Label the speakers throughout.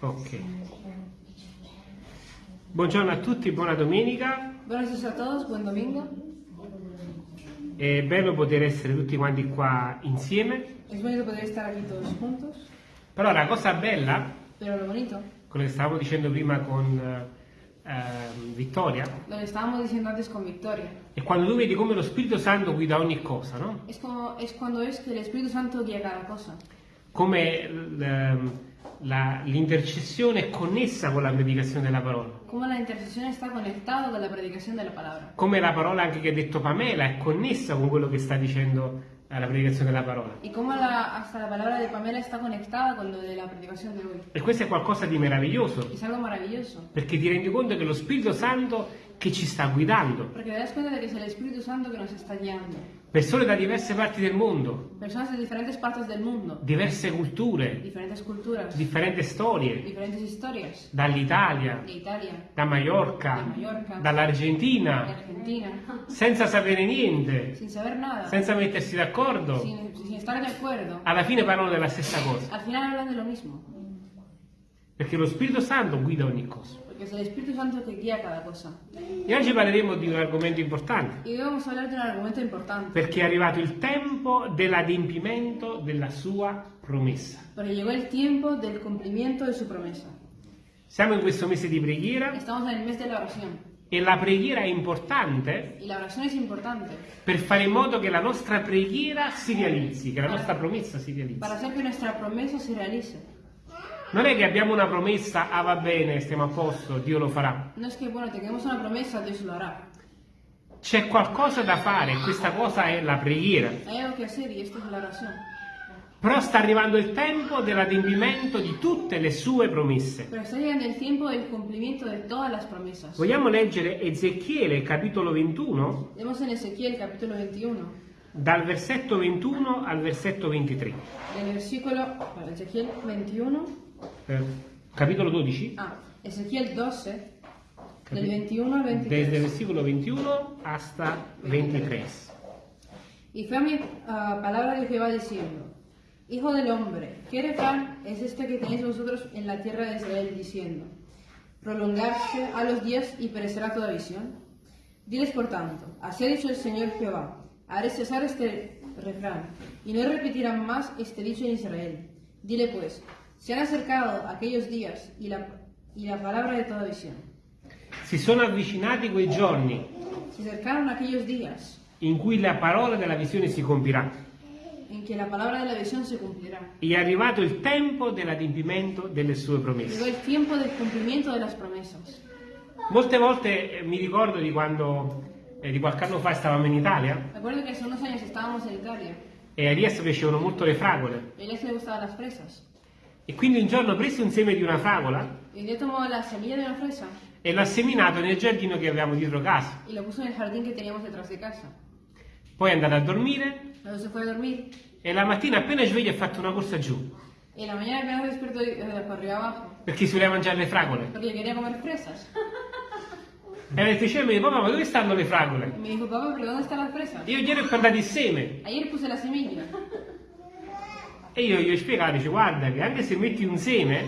Speaker 1: Ok. Buongiorno a tutti, buona domenica.
Speaker 2: Buenos días a todos, buen domingo.
Speaker 1: È bello poter essere tutti quanti qua insieme.
Speaker 2: Es bonito poder estar aquí todos juntos,
Speaker 1: Però la cosa bella,
Speaker 2: pero lo bonito,
Speaker 1: quello che stavamo dicendo prima con eh, ehm, Vittoria,
Speaker 2: lo que estábamos diciendo antes con Victoria,
Speaker 1: è quando tu vedi come lo Spirito Santo guida ogni cosa, no?
Speaker 2: es, como, es cuando es que el Espíritu Santo guía cada cosa.
Speaker 1: Come l'intercessione è connessa con la predicazione della parola.
Speaker 2: Cómo la intercesión está conectada con la predicación de la palabra.
Speaker 1: Come la parola anche che ha detto Pamela è connessa con quello che sta dicendo la predicazione della parola.
Speaker 2: Y cómo la, hasta la palabra de Pamela está conectada con lo de la predicación de hoy.
Speaker 1: E questo è qualcosa di meraviglioso,
Speaker 2: Es algo maravilloso.
Speaker 1: perché ti rendi conto che lo Spirito Santo che ci sta guidando.
Speaker 2: Porque te das cuenta de que es el Espíritu Santo que nos está guiando.
Speaker 1: Persone da diverse parti del mondo,
Speaker 2: Personas de diferentes partes del mundo,
Speaker 1: diverse culture,
Speaker 2: diferentes culturas,
Speaker 1: differenti storie,
Speaker 2: diferentes historias.
Speaker 1: dall'Italia, da Mallorca,
Speaker 2: Mallorca.
Speaker 1: dall'Argentina,
Speaker 2: Argentina,
Speaker 1: senza sapere niente,
Speaker 2: sin saber nada.
Speaker 1: senza mettersi d'accordo,
Speaker 2: sin, sin de
Speaker 1: alla fine parlano della stessa cosa,
Speaker 2: al final hablan de lo mismo,
Speaker 1: perché lo Spirito Santo guida ogni cosa.
Speaker 2: Porque es el Espíritu Santo que guía cada cosa.
Speaker 1: E oggi parleremo di un argomento importante,
Speaker 2: Y hoy vamos a hablar de un argumento importante,
Speaker 1: perché è arrivato il tempo dell'adempimento della sua promessa.
Speaker 2: porque llegó el tiempo del cumplimiento de su promesa.
Speaker 1: Siamo in questo mese di preghiera
Speaker 2: Estamos en el mes de la oración,
Speaker 1: e la preghiera è importante
Speaker 2: y la oración es importante
Speaker 1: per fare in modo che la nostra preghiera si realizzi, che la nostra promessa si realizzi.
Speaker 2: para hacer que nuestra promesa se realice.
Speaker 1: Non è che abbiamo una promessa, ah va bene, stiamo a posto, Dio lo farà.
Speaker 2: No es que, bueno, tengamos una promesa, Dios lo hará.
Speaker 1: C'è qualcosa da fare questa cosa è la preghiera.
Speaker 2: Hay algo que hacer y esto es la oración.
Speaker 1: Però sta arrivando il tempo dell'adempimento di tutte le sue promesse. Vogliamo leggere Ezechiele capitolo 21
Speaker 2: Vemos en Ezequiel capítulo 21,
Speaker 1: dal versetto 21 al versetto 23.
Speaker 2: del versículo, para Ezequiel 21,
Speaker 1: Eh, capitolo 12,
Speaker 2: ah, Ezequiel 12, del
Speaker 1: Capi-
Speaker 2: 21 al 23.
Speaker 1: desde versículo 21 hasta 23.
Speaker 2: Y fue a mi ah, palabra de Jehová diciendo, Hijo del hombre, ¿qué refrán es este que tenéis vosotros en la tierra de Israel diciendo, prolongarse a los días y perecerá toda visión? Diles por tanto, así ha dicho el Señor Jehová, haré cesar este refrán, y no repetirán más este dicho en Israel. Dile pues, se han acercado aquellos días y la, y la palabra de toda visión.
Speaker 1: Si sono avvicinati quei giorni
Speaker 2: Se acercaron aquellos días
Speaker 1: in cui la parola della visione si compirà.
Speaker 2: en que la palabra de la visión se cumplirá.
Speaker 1: È arrivato il tempo dell'adempimento delle sue promesse.
Speaker 2: el tiempo del cumplimiento de las promesas.
Speaker 1: Molte volte eh, mi ricordo di quando, eh, di qualche anno fa stavamo in Italia
Speaker 2: Recuerdo que hace unos años estábamos en Italia
Speaker 1: e a Riese piacevano molto le fragole.
Speaker 2: y a Elias le fresas.
Speaker 1: E quindi un giorno presi un seme di una fragola
Speaker 2: Y un tomó la semilla de una fresa
Speaker 1: e l'ha seminato nel giardino che avevamo dietro casa.
Speaker 2: y lo puso en el jardín que teníamos detrás de casa.
Speaker 1: Poi è andato a dormire
Speaker 2: Luego se fue a dormir
Speaker 1: e la mattina appena sveglio ha fatto una corsa giù
Speaker 2: y la mañana apenas despertó y, eh, para arriba abajo
Speaker 1: perché si voleva mangiare le fragole.
Speaker 2: porque quería comer fresas.
Speaker 1: E mi dice, papà, ma dove stanno le
Speaker 2: Y
Speaker 1: fragole?
Speaker 2: me dijo, papá, ¿pero dónde están las fresas?
Speaker 1: Io ieri ho portato il seme
Speaker 2: Ayer puse la semilla.
Speaker 1: E io gli ho spiegato, dice, guarda che anche se metti un seme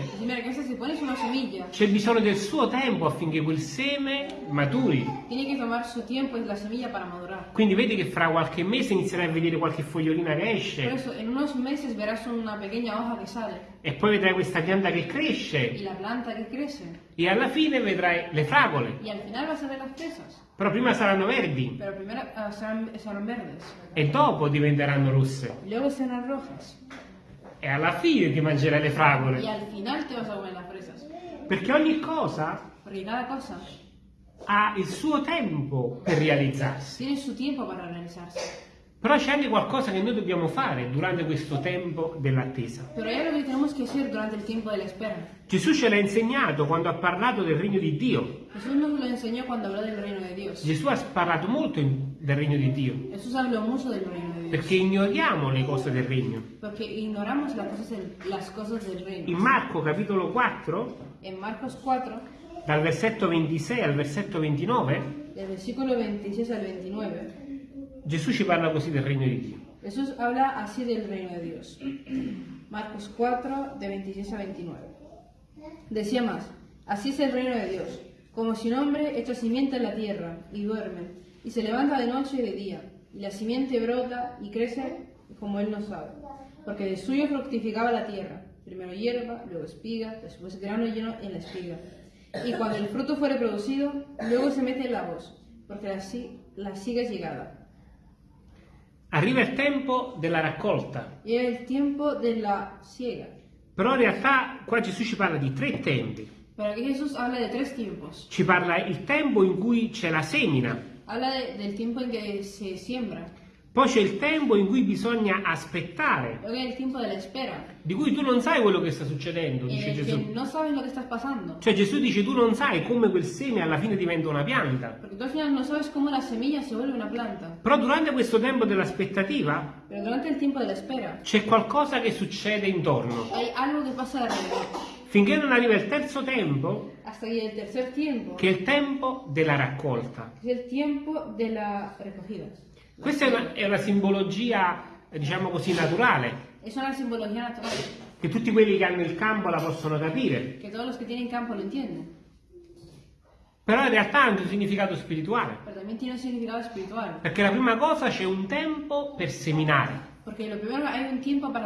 Speaker 1: c'è bisogno del suo tempo affinché quel seme maturi.
Speaker 2: tiene que tomar su tiempo es la semilla para madurar.
Speaker 1: Quindi vedi che fra qualche mese inizierai a vedere qualche fogliolina che esce
Speaker 2: eso, en unos meses verás una pequeña hoja que sale
Speaker 1: e poi vedrai questa pianta che
Speaker 2: y
Speaker 1: cresce
Speaker 2: la planta que crece
Speaker 1: e alla fine vedrai le fragole.
Speaker 2: y al final vas a ver las fresas.
Speaker 1: Però prima saranno verdi
Speaker 2: Pero primero ah, serán, serán verdes,
Speaker 1: e dopo diventeranno rosse. E alla fine ti mangerai le
Speaker 2: y
Speaker 1: fragole.
Speaker 2: al final te vas a comer las fresas.
Speaker 1: Perché ogni cosa
Speaker 2: cada cosa
Speaker 1: ha il suo tempo per realizzarsi.
Speaker 2: tiene su tiempo para realizarse.
Speaker 1: Però c'è anche qualcosa che noi dobbiamo fare durante questo tempo dell'attesa.
Speaker 2: Pero hay algo que tenemos que hacer durante el tiempo de la espera.
Speaker 1: Gesù ce l'ha insegnato quando ha parlato del regno di Dio.
Speaker 2: Jesús nos lo enseñó cuando habló del reino de Dios.
Speaker 1: Gesù ha parlato molto in- del regno di Dio,
Speaker 2: Jesús habló mucho del reino de Dios.
Speaker 1: perché ignoriamo le cose del regno.
Speaker 2: Porque ignoramos las cosas del, del
Speaker 1: In. Marco capitolo 4,
Speaker 2: En Marcos 4,
Speaker 1: dal versetto 26 al versetto 29,
Speaker 2: del versículo 26 al 29,
Speaker 1: Gesù parla così del regno di Dio.
Speaker 2: Jesús habla así del reino de Dios. Marcos 4, de 26 a 29. Decía más, así es el reino de Dios, como si un hombre echa simiente en la tierra y duerme, y se levanta de noche y de día, y la simiente brota y crece como él no sabe, porque de suyo fructificaba la tierra, primero hierba, luego espiga, después grano lleno en la espiga. Y cuando el fruto fuere producido, luego se mete en la voz, porque la, la siga llegada.
Speaker 1: Arriva il tempo della raccolta,
Speaker 2: Y es el tiempo de la siega.
Speaker 1: però in realtà qua Gesù ci parla di tre tempi.
Speaker 2: Pero aquí Jesús habla de tres tiempos.
Speaker 1: Ci parla il tempo in cui c'è la semina,
Speaker 2: Habla de- del tiempo en que se siembra,
Speaker 1: poi c'è il tempo in cui bisogna aspettare, di cui tu non sai quello che sta succedendo,
Speaker 2: en
Speaker 1: dice Gesù.
Speaker 2: no.
Speaker 1: Cioè Gesù dice tu non sai come quel seme alla fine diventa una pianta.
Speaker 2: No una planta.
Speaker 1: Però durante questo tempo dell'aspettativa
Speaker 2: Pero durante el tiempo de la espera,
Speaker 1: c'è qualcosa che succede intorno. Finché non arriva il terzo tempo,
Speaker 2: tiempo,
Speaker 1: che è il tempo della raccolta. Questa è una, è una simbologia, diciamo così, naturale,
Speaker 2: Es una simbología natural,
Speaker 1: che tutti quelli che hanno il campo la possono capire,
Speaker 2: que todos los que tienen campo lo entienden.
Speaker 1: però in realtà ha anche un significato spirituale,
Speaker 2: un significado espiritual.
Speaker 1: perché la prima cosa c'è un tempo per seminare.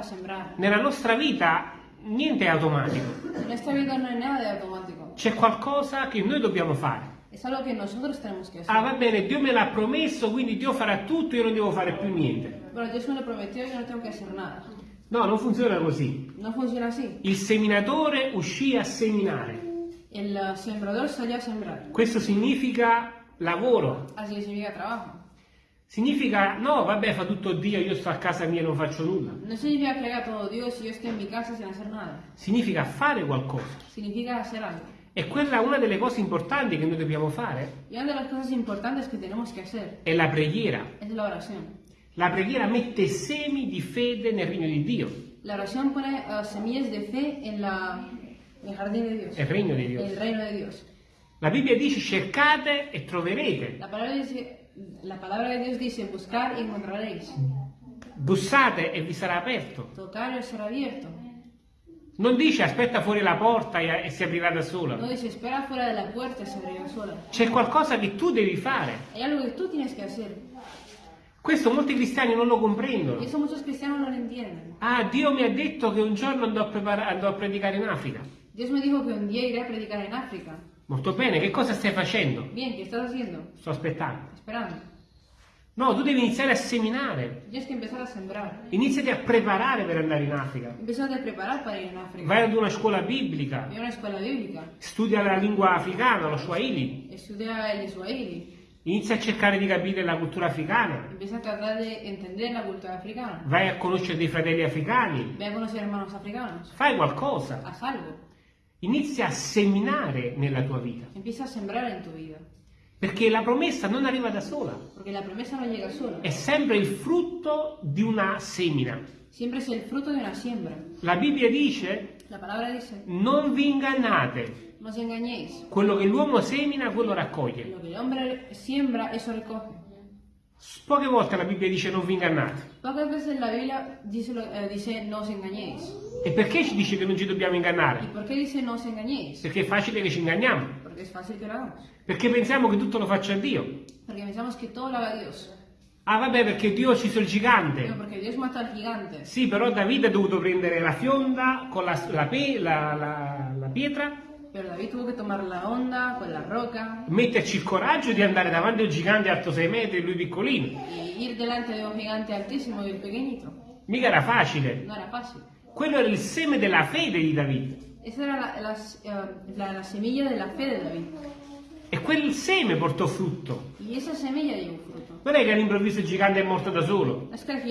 Speaker 2: Sembrar.
Speaker 1: Nella nostra vita niente è automatico, c'è qualcosa che noi dobbiamo fare.
Speaker 2: Es algo que nosotros tenemos que.
Speaker 1: Ah, va bene, Dio me l'ha promesso, quindi Dio farà tutto, io non devo fare più niente.
Speaker 2: Bueno, Dios me lo prometió y yo no tengo que hacer nada.
Speaker 1: No, non funziona così.
Speaker 2: No funciona así.
Speaker 1: Il seminatore uscì a seminare.
Speaker 2: El uh, sembrador salió a sembrar.
Speaker 1: Questo significa lavoro.
Speaker 2: Así significa trabajo.
Speaker 1: Significa, no, vabbè, fa tutto Dio, io sto a casa mia e non faccio nulla.
Speaker 2: No significa que haga y yo esté en mi casa sin hacer nada.
Speaker 1: Significa fare qualcosa.
Speaker 2: Significa hacer algo.
Speaker 1: E quella una delle cose importanti che noi dobbiamo fare
Speaker 2: Y una de las cosas importantes que tenemos que hacer
Speaker 1: è la preghiera.
Speaker 2: es la oración.
Speaker 1: La preghiera mette semi di fede nel regno di Dio,
Speaker 2: La oración pone uh, semillas de fe en, la, el jardín de Dios,
Speaker 1: nel regno di
Speaker 2: en
Speaker 1: Dio.
Speaker 2: el reino de Dios.
Speaker 1: La Bibbia dice cercate e troverete,
Speaker 2: La palabra, dice, la palabra de Dios dice, buscar y encontraréis,
Speaker 1: bussate e vi sarà aperto.
Speaker 2: tocar y os será abierto.
Speaker 1: Non dice aspetta fuori la porta e, e si aprirà da sola.
Speaker 2: No dice, espera fuera de la puerta y se abrirá sola.
Speaker 1: C'è qualcosa che tu devi fare.
Speaker 2: Hay algo que tú tienes que hacer.
Speaker 1: Questo molti cristiani non lo comprendono.
Speaker 2: eso muchos cristianos no lo entienden.
Speaker 1: Ah, Dio mi ha detto che un giorno andrò a, andrò a predicare in Africa.
Speaker 2: Dios me dijo que un día iré a predicar en África.
Speaker 1: Molto bene, che cosa stai facendo?
Speaker 2: Bien, ¿qué estás haciendo?
Speaker 1: Sto aspettando.
Speaker 2: Esperando.
Speaker 1: No, tu devi iniziare a seminare.
Speaker 2: Tienes que empezar a sembrar.
Speaker 1: Iniziati a preparare per andare in Africa.
Speaker 2: Empieza a preparar para ir en África.
Speaker 1: Vai ad una scuola biblica,
Speaker 2: Ve a una escuela bíblica.
Speaker 1: studia la lingua africana, lo Swahili.
Speaker 2: Estudia el Swahili.
Speaker 1: Inizia a cercare di capire la cultura africana.
Speaker 2: Empieza a tratar de entender la cultura africana.
Speaker 1: Vai a conoscere dei fratelli africani.
Speaker 2: Ve a conocer hermanos africanos.
Speaker 1: Fai qualcosa.
Speaker 2: Haz algo.
Speaker 1: Inizia a seminare nella tua vita.
Speaker 2: Empieza a sembrar en tu vida.
Speaker 1: Perché la promessa non arriva da sola.
Speaker 2: Porque la promesa no llega sola.
Speaker 1: È sempre il frutto di una semina.
Speaker 2: Siempre es el fruto de una siembra.
Speaker 1: La Bibbia dice
Speaker 2: La palabra dice,
Speaker 1: non vi ingannate.
Speaker 2: no os engañéis.
Speaker 1: Quello che l'uomo semina, quello raccoglie.
Speaker 2: Lo que el hombre siembra, eso recoge.
Speaker 1: Poche volte la Bibbia dice non vi ingannate.
Speaker 2: Pocas veces la Biblia dice, eh, dice no os engañéis.
Speaker 1: E perché ci dice che non ci dobbiamo
Speaker 2: ¿Y
Speaker 1: ingannare?
Speaker 2: por qué dice no os engañéis?
Speaker 1: Perché è facile che ci inganniamo.
Speaker 2: Porque es fácil que lo hagamos.
Speaker 1: Perché pensiamo che tutto lo faccia Dio.
Speaker 2: Porque pensamos que todo lo haga Dios.
Speaker 1: Ah vabbè, perché Dio ha ucciso il gigante.
Speaker 2: porque Dios mata al gigante.
Speaker 1: Sì, però Davide ha dovuto prendere la fionda con la, la- la- la pietra,
Speaker 2: Pero David tuvo que tomar la onda con la roca
Speaker 1: metterci il coraggio di andare davanti a un gigante alto 6 metri e lui piccolino.
Speaker 2: y ir delante de un gigante altísimo y pequeñito.
Speaker 1: Mica era facile.
Speaker 2: No era fácil.
Speaker 1: Quello era il seme della fede di Davide.
Speaker 2: Esa era la, la- eh, la- la semilla de la fe de David.
Speaker 1: E quel seme portò frutto.
Speaker 2: Y esa semilla dio fruto.
Speaker 1: Non è che all'improvviso il gigante è morto da solo.
Speaker 2: Es que.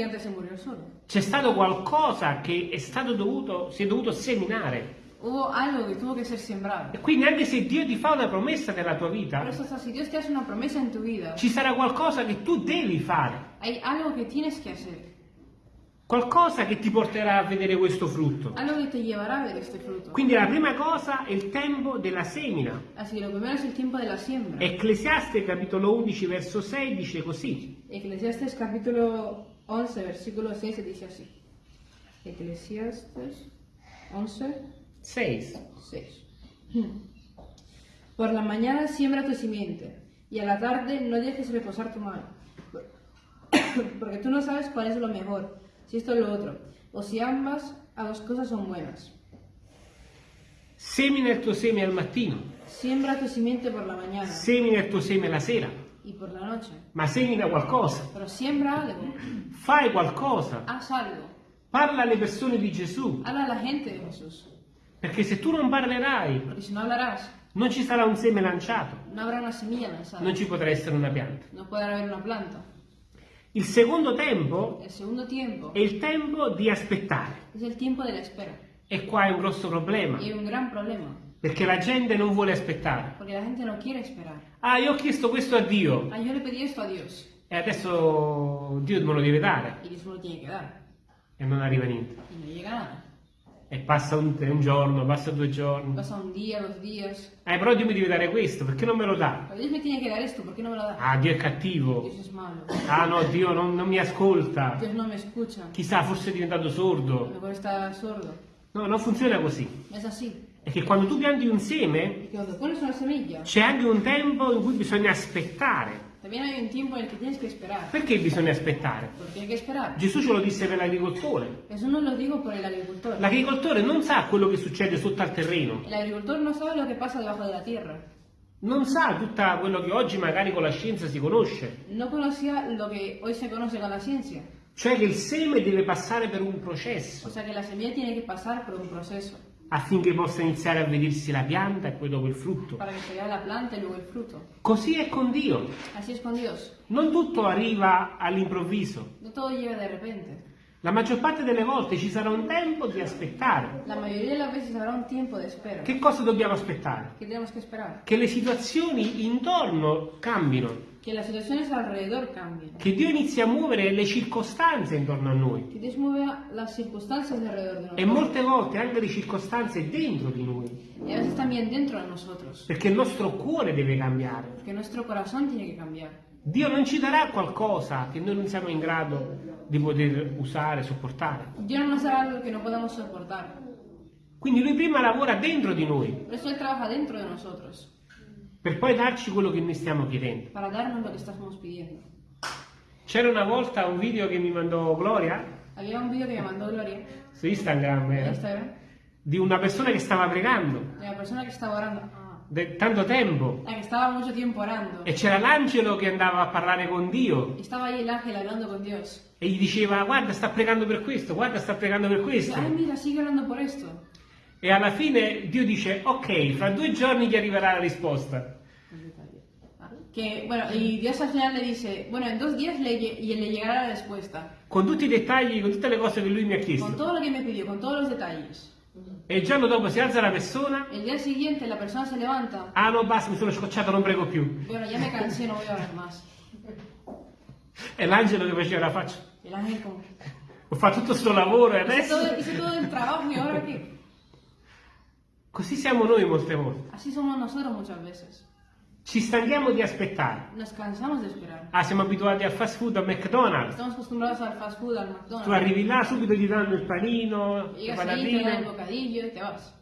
Speaker 1: C'è stato qualcosa che è stato dovuto, si è dovuto seminare.
Speaker 2: Hubo algo que tuvo que ser sembrado.
Speaker 1: E quindi anche se Dio ti fa una promessa nella tua
Speaker 2: Por
Speaker 1: vita,
Speaker 2: eso, hasta si Dios te hace una promesa en tu vida,
Speaker 1: ci sarà qualcosa che tu devi fare.
Speaker 2: hay algo que tienes que hacer.
Speaker 1: Qualcosa che ti porterà a vedere questo frutto.
Speaker 2: Algo que te llevará a ver este fruto.
Speaker 1: Quindi la prima cosa è il tempo della semina.
Speaker 2: Así que lo primero es el tiempo de la siembra.
Speaker 1: Ecclesiaste capitolo 11 verso 6 dice così.
Speaker 2: Eclesiastes capítulo 11, versículo 6 se dice así. Eclesiastes 11,
Speaker 1: 6.
Speaker 2: 6. Por la mañana siembra tu simiente, y a la tarde no dejes reposar tu mano. Porque tú no sabes cuál es lo mejor, si esto o lo otro, o si ambas, ambas cosas son buenas.
Speaker 1: Semina tuo seme al mattino,
Speaker 2: Siembra tu simiente por la mañana
Speaker 1: semina tuo seme la sera,
Speaker 2: y por la noche.
Speaker 1: ma semina qualcosa,
Speaker 2: Pero siembra algo,
Speaker 1: fai qualcosa,
Speaker 2: haz algo,
Speaker 1: parla alle persone di Gesù,
Speaker 2: habla a la gente de Jesús.
Speaker 1: Perché se tu non parlerai,
Speaker 2: Porque si no hablarás,
Speaker 1: non ci sarà un seme lanciato,
Speaker 2: no habrá una semilla lanzada,
Speaker 1: non ci potrà essere una pianta.
Speaker 2: no podrá haber una planta.
Speaker 1: Il secondo tempo
Speaker 2: El segundo tiempo
Speaker 1: è il tempo di aspettare.
Speaker 2: es el tiempo de la espera.
Speaker 1: E qua è un grosso problema,
Speaker 2: Y hay un gran problema,
Speaker 1: perché la gente non vuole aspettare.
Speaker 2: porque la gente no quiere esperar.
Speaker 1: Ah, io ho chiesto questo a Dio
Speaker 2: Ah, yo le pedí esto a Dios
Speaker 1: e adesso Dio me lo deve dare
Speaker 2: y Dios me lo tiene que dar.
Speaker 1: e non arriva niente.
Speaker 2: Y no llega nada.
Speaker 1: E passa un, un giorno, passa due giorni.
Speaker 2: Pasa un día, dos días.
Speaker 1: Eh, però Dio mi deve dare questo, perché non me lo dà?
Speaker 2: Pero Dios me tiene que dar esto, ¿por qué no me lo da?
Speaker 1: Ah, Dio è cattivo. Ah no, Dio non, non mi ascolta.
Speaker 2: No.
Speaker 1: Chissà, forse è diventato sordo.
Speaker 2: sordo.
Speaker 1: No, non funziona così.
Speaker 2: Es así.
Speaker 1: È che quando tu pianti un seme, c'è anche un tempo in cui bisogna aspettare.
Speaker 2: También hay un tiempo en el que tienes que esperar.
Speaker 1: Perché bisogna aspettare?
Speaker 2: Hay que esperar.
Speaker 1: Gesù ce lo disse per l'agricoltore.
Speaker 2: Eso no lo digo por el agricultor.
Speaker 1: L'agricoltore non sa quello che succede sotto al terreno,
Speaker 2: El agricultor no sabe lo que pasa debajo de la tierra.
Speaker 1: non sa tutto quello che oggi magari con la scienza si conosce,
Speaker 2: No conocía lo que hoy se conoce con la ciencia.
Speaker 1: cioè che il seme deve passare per un
Speaker 2: O
Speaker 1: processo
Speaker 2: sea que la semilla tiene que pasar por un proceso
Speaker 1: affinché possa iniziare a vedersi la pianta e poi dopo il frutto.
Speaker 2: para que se vea la planta luego el fruto.
Speaker 1: Così è con Dio,
Speaker 2: Así es con Dios.
Speaker 1: non tutto arriva all'improvviso.
Speaker 2: No todo llega de repente.
Speaker 1: La maggior parte delle volte ci sarà un tempo di aspettare.
Speaker 2: La mayoría de las veces habrá un tiempo de espera.
Speaker 1: Che cosa dobbiamo aspettare?
Speaker 2: ¿Qué tenemos que esperar?
Speaker 1: Che le situazioni intorno cambino,
Speaker 2: Que las situaciones alrededor cambien.
Speaker 1: che Dio inizi a muovere le circostanze intorno a noi
Speaker 2: Que Dios mueva las circunstancias de alrededor de
Speaker 1: e
Speaker 2: nosotros.
Speaker 1: molte volte anche le circostanze dentro di noi,
Speaker 2: Y a veces también dentro de nosotros.
Speaker 1: perché il nostro cuore deve cambiare.
Speaker 2: Porque nuestro corazón tiene que cambiar.
Speaker 1: Dio non ci darà qualcosa che noi non siamo in grado di poter usare, sopportare.
Speaker 2: Dios no nos dará algo que no podamos soportar.
Speaker 1: Quindi Lui prima lavora dentro di noi
Speaker 2: Por eso Él trabaja dentro de nosotros.
Speaker 1: Per poi darci quello che noi stiamo chiedendo.
Speaker 2: Para darnos lo que estamos pidiendo.
Speaker 1: C'era una volta un video che mi mandò Gloria
Speaker 2: Había un vídeo que me mandó Gloria
Speaker 1: su Instagram eh,
Speaker 2: Instagram
Speaker 1: di una persona che stava pregando
Speaker 2: de la persona que estaba orando. Ah,
Speaker 1: tanto tempo
Speaker 2: orando.
Speaker 1: e c'era l'angelo che andava a parlare con Dio
Speaker 2: con
Speaker 1: e gli diceva guarda sta pregando per questo, guarda sta pregando per questo.
Speaker 2: ay, mira,
Speaker 1: E alla fine Dio dice ok, fra due giorni gli arriverà la risposta.
Speaker 2: Que, bueno, y Dios al final le dice, bueno, en dos días le, le llegará la respuesta.
Speaker 1: Con tutti i dettagli, con tutte le cose che lui mi ha
Speaker 2: Con
Speaker 1: chiesto.
Speaker 2: todo lo que me pidió, con todos los detalles.
Speaker 1: E il giorno dopo si alza la persona,
Speaker 2: El día siguiente la persona se levanta.
Speaker 1: ah no basta, mi sono scocciato, non prego più.
Speaker 2: Bueno, ya me cansé, no voy a orar más.
Speaker 1: E l'angelo che faceva la faccia.
Speaker 2: El ángel como...
Speaker 1: Ho fatto tutto sto lavoro e
Speaker 2: Hice
Speaker 1: adesso...
Speaker 2: todo, hice todo el trabajo y ahora qué?
Speaker 1: Così siamo noi molte volte.
Speaker 2: Así somos nosotros muchas veces.
Speaker 1: Ci stanchiamo di aspettare.
Speaker 2: Nos cansamos de esperar.
Speaker 1: Ah, siamo abituati al fast food, al McDonald's.
Speaker 2: Estamos acostumbrados al fast food, al
Speaker 1: Tu
Speaker 2: McDonald's.
Speaker 1: arrivi là, subito ti danno il panino, le
Speaker 2: Llegas ahí, te dan el bocadillo y te vas.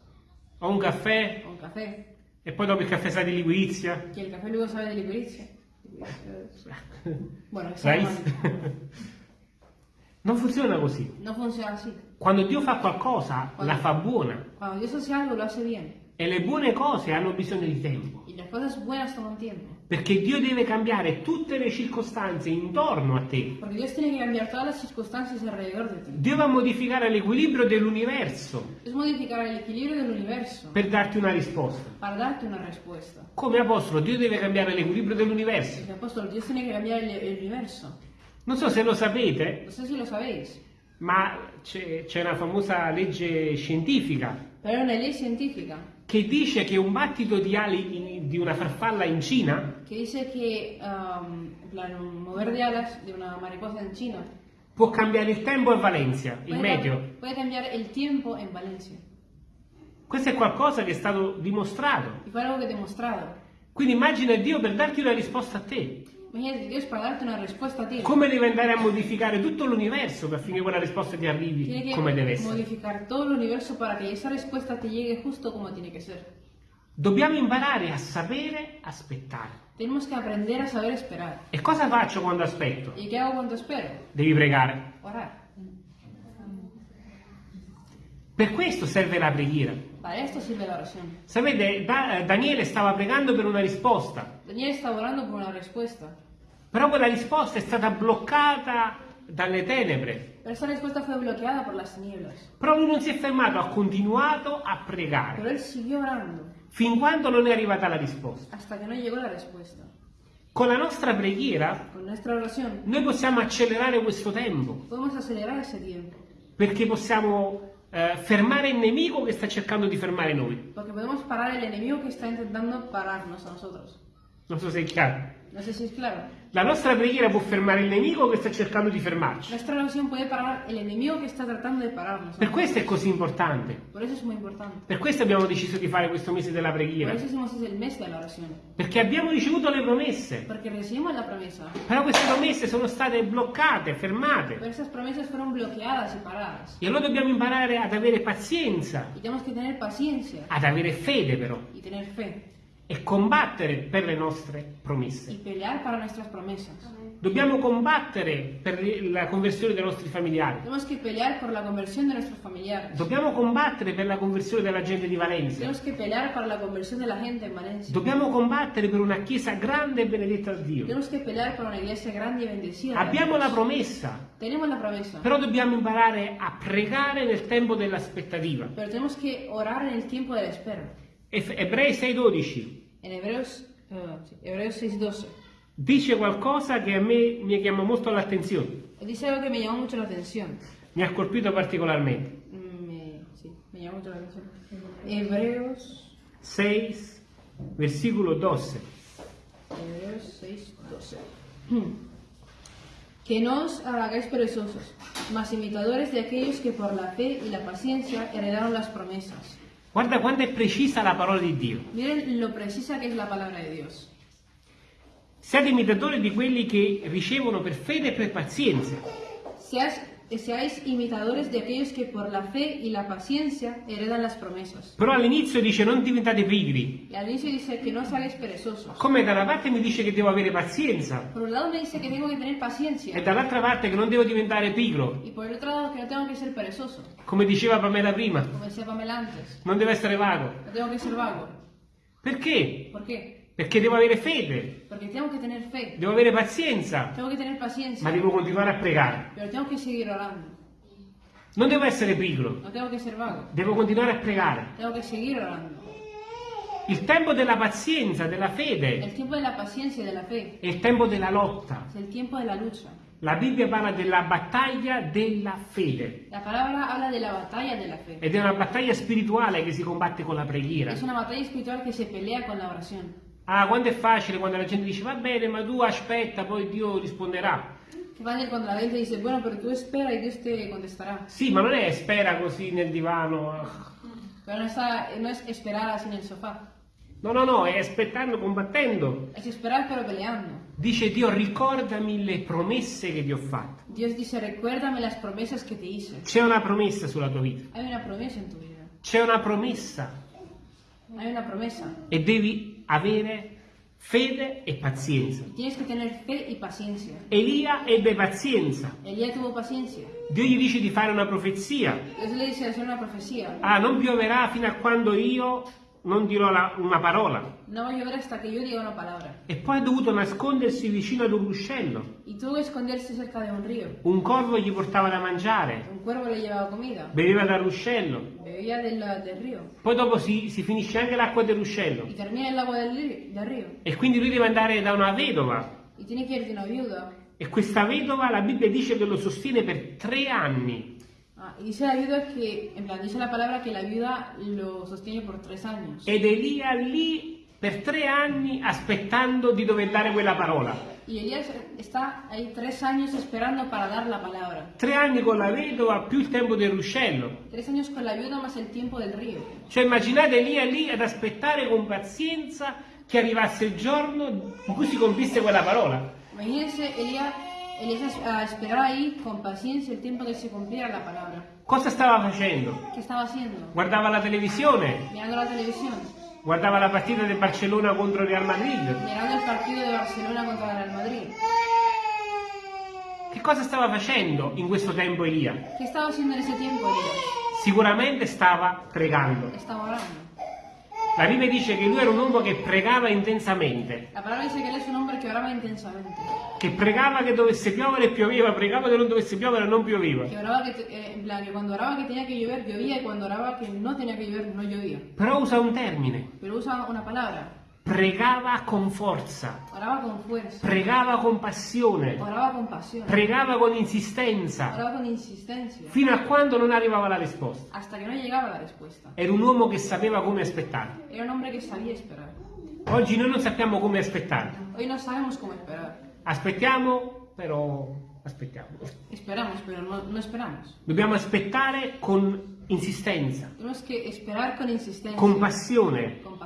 Speaker 1: o un caffè,
Speaker 2: O un café.
Speaker 1: e poi dopo il caffè sa di liquirizia.
Speaker 2: Que el café luego sabe de liquirizia. Bueno,
Speaker 1: Rice. Non funziona così.
Speaker 2: No funciona así.
Speaker 1: Quando Dio fa qualcosa, la fa buona.
Speaker 2: Cuando Dios hace algo, lo hace bien.
Speaker 1: E le buone cose hanno bisogno di tempo. Perché Dio deve cambiare tutte le circostanze intorno a te. Dio va a modificare l'equilibrio dell'universo
Speaker 2: Es modificar el equilibrio del universo
Speaker 1: per darti una risposta.
Speaker 2: una.
Speaker 1: Come apostolo, Dio deve cambiare l'equilibrio dell'universo. Non so se lo sapete,
Speaker 2: No sé si lo
Speaker 1: ma c'è, una famosa legge scientifica
Speaker 2: hay una ley científica
Speaker 1: che dice che un battito di ali in- di una farfalla in Cina
Speaker 2: que dice que um, plan, un mover de alas de una mariposa en China
Speaker 1: può cambiare il tempo a Valencia, il
Speaker 2: puede,
Speaker 1: meteo.
Speaker 2: cam- puede cambiar el tiempo en Valencia.
Speaker 1: Questo è qualcosa che è stato dimostrato.
Speaker 2: Y fue algo que he demostrado.
Speaker 1: Quindi immagina Dio per darti una risposta a te.
Speaker 2: Imagínate Dios para darte una respuesta a ti.
Speaker 1: come deve andare a modificare tutto l'universo per affinché quella risposta ti arrivi come deve essere.
Speaker 2: modificar todo el universo para que esa respuesta te llegue justo como tiene que ser.
Speaker 1: Dobbiamo imparare a sapere aspettare.
Speaker 2: Tenemos que aprender a saber esperar.
Speaker 1: E cosa faccio quando aspetto?
Speaker 2: ¿Y qué hago cuando espero?
Speaker 1: Devi pregare.
Speaker 2: Orar.
Speaker 1: Per questo serve la preghiera.
Speaker 2: Sirve la oración.
Speaker 1: Sapete, Da- Daniele stava pregando per una risposta,
Speaker 2: Daniel está orando por una respuesta.
Speaker 1: Però quella risposta è stata bloccata dalle tenebre.
Speaker 2: Pero esa respuesta fue bloqueada por las tinieblas.
Speaker 1: Però lui non si è fermato, ha continuato a
Speaker 2: Pero
Speaker 1: pregare
Speaker 2: él siguió orando
Speaker 1: fin quando non è arrivata la risposta.
Speaker 2: hasta que no llegó la respuesta.
Speaker 1: Con la nostra preghiera
Speaker 2: oración
Speaker 1: noi possiamo accelerare questo tempo
Speaker 2: tiempo.
Speaker 1: perché possiamo eh, fermare il nemico che sta cercando di fermare noi.
Speaker 2: Porque podemos parar el enemigo que está intentando pararnos a nosotros.
Speaker 1: Non so se è chiaro.
Speaker 2: No sé si es claro.
Speaker 1: La nostra preghiera può fermare il nemico che sta cercando di fermarci.
Speaker 2: Nuestra oración puede parar el enemigo que está tratando de pararnos.
Speaker 1: Per questo è così importante. Per questo abbiamo deciso di fare questo mese della preghiera. Perché abbiamo ricevuto le promesse. Però queste promesse sono state bloccate, fermate.
Speaker 2: Pero esas promesas fueron bloqueadas y paradas.
Speaker 1: E allora dobbiamo imparare ad avere pazienza,
Speaker 2: Y tenemos que tener paciencia
Speaker 1: ad avere fede però
Speaker 2: y tener fe.
Speaker 1: E combattere per le nostre
Speaker 2: Y
Speaker 1: promesse.
Speaker 2: pelear para nuestras promesas.
Speaker 1: Dobbiamo combattere per la conversione dei nostri familiari.
Speaker 2: Tenemos que pelear por la conversión de nuestros familiares.
Speaker 1: Dobbiamo combattere per la conversione della gente di Valencia.
Speaker 2: Tenemos que pelear para la conversión de la gente en Valencia.
Speaker 1: Dobbiamo combattere per una chiesa grande e benedetta da Dio.
Speaker 2: Tenemos que pelear por una iglesia grande y bendecida.
Speaker 1: Abbiamo la promessa,
Speaker 2: Tenemos la promesa.
Speaker 1: però dobbiamo imparare a pregare nel tempo dell'aspettativa.
Speaker 2: Pero tenemos que orar en el tiempo de la espera.
Speaker 1: Eff- Ebrei 6:12
Speaker 2: En Hebreos, eh, sí, Hebreos 6.12.
Speaker 1: dice qualcosa che a me mi chiama molto l'attenzione,
Speaker 2: Dice algo que me llamó mucho la atención.
Speaker 1: mi ha colpito particolarmente.
Speaker 2: Me, sí, me llamó mucho la atención. Hebreos,
Speaker 1: 6, versículo 12.
Speaker 2: Hebreos 6.12. Que no os hagáis perezosos, mas imitadores de aquellos que por la fe y la paciencia heredaron las promesas.
Speaker 1: Guarda quanto è precisa la parola di Dio.
Speaker 2: Miren lo precisa que es la palabra de Dios.
Speaker 1: Siate imitatori di quelli che ricevono per fede e per pazienza.
Speaker 2: Seas, seáis imitadores de aquellos que por la fe y la paciencia heredan las promesas.
Speaker 1: Però all'inizio dice non diventate pigri.
Speaker 2: Y al inicio dice que no os hagáis perezosos.
Speaker 1: Come da una parte mi dice che devo avere pazienza
Speaker 2: Por un lado me dice que tengo que tener
Speaker 1: e dall'altra parte che non devo diventare pigro.
Speaker 2: Y por el otro lado que no tengo que ser perezoso.
Speaker 1: Come diceva Pamela prima,
Speaker 2: Como decía Pamela antes.
Speaker 1: non deve essere vago.
Speaker 2: No tengo que ser vago.
Speaker 1: Perché?
Speaker 2: ¿Por qué?
Speaker 1: Perché devo avere fede,
Speaker 2: Porque tengo que tener fe.
Speaker 1: devo avere pazienza,
Speaker 2: Tengo que tener paciencia.
Speaker 1: ma devo continuare a pregare.
Speaker 2: Pero tengo que seguir orando.
Speaker 1: Non devo essere pigro,
Speaker 2: No tengo que ser vago.
Speaker 1: devo continuare a pregare.
Speaker 2: Tengo que seguir orando.
Speaker 1: Il tempo della pazienza, della fede,
Speaker 2: El tiempo de la paciencia y de la fe
Speaker 1: è il tempo della lotta.
Speaker 2: es el tiempo de la lucha.
Speaker 1: La Bibbia parla della battaglia della fede
Speaker 2: La palabra habla de la batalla de la fe.
Speaker 1: ed è una battaglia spirituale che si combatte con la preghiera.
Speaker 2: Es una batalla espiritual que se pelea con la oración.
Speaker 1: Ah, quando è facile quando la gente dice va bene, ma tu aspetta, poi Dio risponderà.
Speaker 2: Fácil cuando la gente dice, bueno, pero tú espera y Dios te contestará.
Speaker 1: Sì, ma non è spera così nel divano.
Speaker 2: Pero no, está, no es esperar así en el sofá.
Speaker 1: No, no, no, è aspettando, combattendo.
Speaker 2: Es esperar pero peleando.
Speaker 1: Dice Dio, ricordami le promesse che ti ho fatto.
Speaker 2: Dios dice, recuérdame las promesas que te hice.
Speaker 1: C'è una promessa sulla tua vita.
Speaker 2: Tu.
Speaker 1: C'è una promessa e devi avere fede e pazienza.
Speaker 2: Tienes que tener fe y paciencia.
Speaker 1: Elia ebbe pazienza.
Speaker 2: Elías tuvo paciencia.
Speaker 1: Dio gli dice di fare una profezia.
Speaker 2: Dice una profecía.
Speaker 1: Ah, non pioverà fino a quando io non dirò la- una parola.
Speaker 2: No llover hasta que yo diga una palabra.
Speaker 1: E poi ha dovuto nascondersi vicino ad un ruscello.
Speaker 2: Y tuvo que esconderse cerca de un río.
Speaker 1: Un corvo gli portava da mangiare,
Speaker 2: Un cuervo le llevaba comida.
Speaker 1: beveva dal ruscello.
Speaker 2: Bebía del, del río.
Speaker 1: Poi dopo si, si finisce anche l'acqua del ruscello.
Speaker 2: Y termina el agua del, del río.
Speaker 1: E quindi lui deve andare da una vedova.
Speaker 2: Y tiene que ir de una viuda.
Speaker 1: E questa vedova, la Bibbia dice che lo sostiene per tre anni.
Speaker 2: Ah, y dice la viuda que, en plan, dice la palabra que la viuda lo sostiene por tres años.
Speaker 1: Ed Elia lì per tre anni aspettando di dover dare quella parola.
Speaker 2: Y Elías está ahí tres años esperando para dar la palabra.
Speaker 1: Tre anni con la vedova più il tempo del ruscello.
Speaker 2: Tres años con la viuda más el tiempo del río.
Speaker 1: Cioè immaginate Elia lì ad aspettare con pazienza che arrivasse il giorno in cui si compisse quella parola.
Speaker 2: Imagínense Elías, Elías a esperar ahí con paciencia el tiempo que se cumpliera la palabra.
Speaker 1: Cosa stava facendo?
Speaker 2: ¿Qué estaba haciendo?
Speaker 1: Guardava la televisione,
Speaker 2: Mirando la televisión,
Speaker 1: guardava la partita del Barcellona contro il Real Madrid.
Speaker 2: mirando el partido de Barcelona contra el Real Madrid.
Speaker 1: Che cosa stava facendo in questo tempo Elia?
Speaker 2: ¿Qué estaba haciendo en ese tiempo Elías?
Speaker 1: Sicuramente stava pregando.
Speaker 2: Estaba orando.
Speaker 1: La Bibbia dice che lui era un uomo che pregava intensamente,
Speaker 2: La palabra dice que él es un hombre que oraba intensamente.
Speaker 1: che pregava che dovesse piovere e pioveva, pregava che non dovesse piovere e non pioveva.
Speaker 2: Oraba que, te- eh, plan, que cuando oraba que tenía que llover, llovía, y cuando oraba que no tenía que llover, no llovía.
Speaker 1: Però usa un termine,
Speaker 2: Pero usa una palabra.
Speaker 1: Pregava con forza,
Speaker 2: Oraba con fuerza.
Speaker 1: pregava con passione,
Speaker 2: Oraba con pasión.
Speaker 1: pregava con insistenza,
Speaker 2: Oraba con insistencia.
Speaker 1: fino a quando non arrivava la risposta.
Speaker 2: Hasta que no llegaba la respuesta.
Speaker 1: Era un uomo che sapeva come aspettare.
Speaker 2: Era un hombre que sabía esperar.
Speaker 1: Oggi noi non sappiamo come aspettare.
Speaker 2: Hoy no sabemos cómo esperar.
Speaker 1: Aspettiamo, però aspettiamo.
Speaker 2: Esperamos, pero no, esperamos.
Speaker 1: Dobbiamo aspettare con insistenza,
Speaker 2: Tenemos que esperar con insistencia.
Speaker 1: con passione,
Speaker 2: con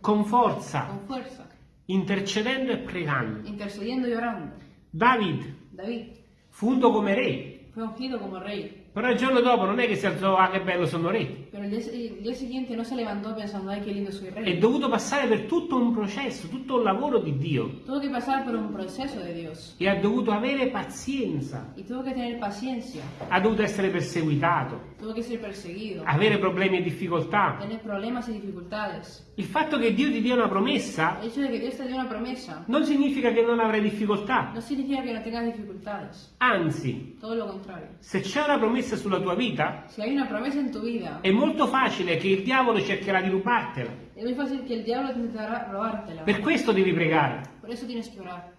Speaker 1: con forza,
Speaker 2: Con fuerza.
Speaker 1: intercedendo e pregando.
Speaker 2: Intercediendo y orando.
Speaker 1: David
Speaker 2: David
Speaker 1: fu unto come re,
Speaker 2: fue ungido como rey.
Speaker 1: Però il giorno dopo non è che si alzò, ah che bello sono re.
Speaker 2: Pero el día, el día siguiente no se levantó pensando, ay, qué lindo soy
Speaker 1: È
Speaker 2: rey.
Speaker 1: dovuto passare per tutto un processo, tutto un lavoro di Dio
Speaker 2: Tuvo que pasar por un proceso de Dios.
Speaker 1: e ha dovuto avere pazienza,
Speaker 2: Y tuvo que tener paciencia.
Speaker 1: ha dovuto essere perseguitato,
Speaker 2: Tuvo que ser perseguido.
Speaker 1: avere problemi e difficoltà.
Speaker 2: Tener problemas y dificultades.
Speaker 1: Il fatto che Dio ti dia una promessa
Speaker 2: El hecho de que Dios te dio una promesa
Speaker 1: non significa che non avrai difficoltà,
Speaker 2: no significa que no tengas dificultades.
Speaker 1: anzi,
Speaker 2: Todo lo contrario.
Speaker 1: se c'è una promessa sulla tua vita,
Speaker 2: Si hay una promesa en tu vida,
Speaker 1: è molto facile che il diavolo cercherà di rubartela.
Speaker 2: es muy fácil que el diablo intentará robártela.
Speaker 1: Per questo devi pregare,
Speaker 2: Por eso tienes que orar.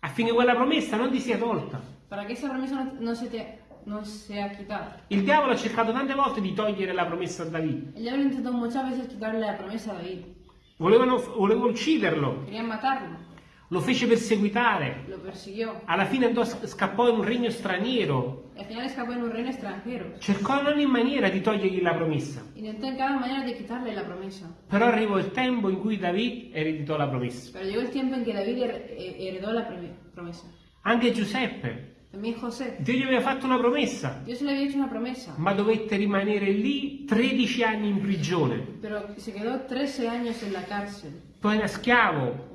Speaker 1: affinché quella promessa non ti sia tolta.
Speaker 2: Para que esa promesa no, no se te no sea quitada.
Speaker 1: Il diavolo ha cercato tante volte di togliere la promessa a Davide.
Speaker 2: El diablo intentó muchas veces quitarle la promesa a David.
Speaker 1: Volevano, volevano ucciderlo,
Speaker 2: Querían matarlo.
Speaker 1: Lo fece perseguitare.
Speaker 2: Lo persiguió.
Speaker 1: Alla fine andò, scappò in un regno straniero.
Speaker 2: Al final escapó en un reino extranjero.
Speaker 1: Cercò in ogni maniera di togliergli la promessa.
Speaker 2: Intentó en cada manera de quitarle la promesa.
Speaker 1: Però arrivò il tempo in cui Davide ereditò la promessa.
Speaker 2: Pero llegó el tiempo en que David eh, heredó la prome- promesa.
Speaker 1: Anche Giuseppe. Dio gli aveva fatto una promessa,
Speaker 2: una promesa.
Speaker 1: ma dovette rimanere lì 13 anni in prigione.
Speaker 2: Pero se quedó 13 años en la cárcel.
Speaker 1: Poi era schiavo.